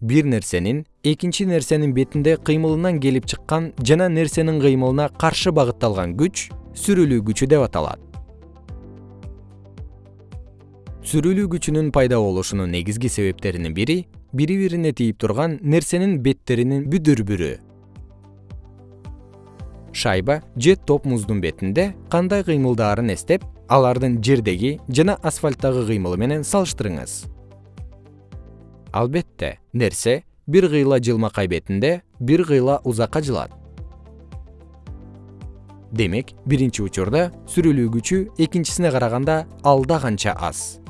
бир нерсенин экинчи нерсенин бетинде кыймылынан келип чыккан жана нерсенин кыймылына каршы багытталган күч сүрүлүү күчү деп аталат. Сүрүлүү күчүнүн пайда болушунун негизги себептеринин бири бири бирине тийип турган нерсенин беттеринин бүдүрбүрү. Шайба же топ муздун бетинде кандай кыймылдаарын эстеп алардын жердеги жана асфальттагы кыймылы менен салыштырыңыз албетте нерсе бир кыйла жылмакай бетинде бир кыйла узакка жылат. Демек биринчи учурда сүрүлүү күчү экинчисине караганда алда канча аз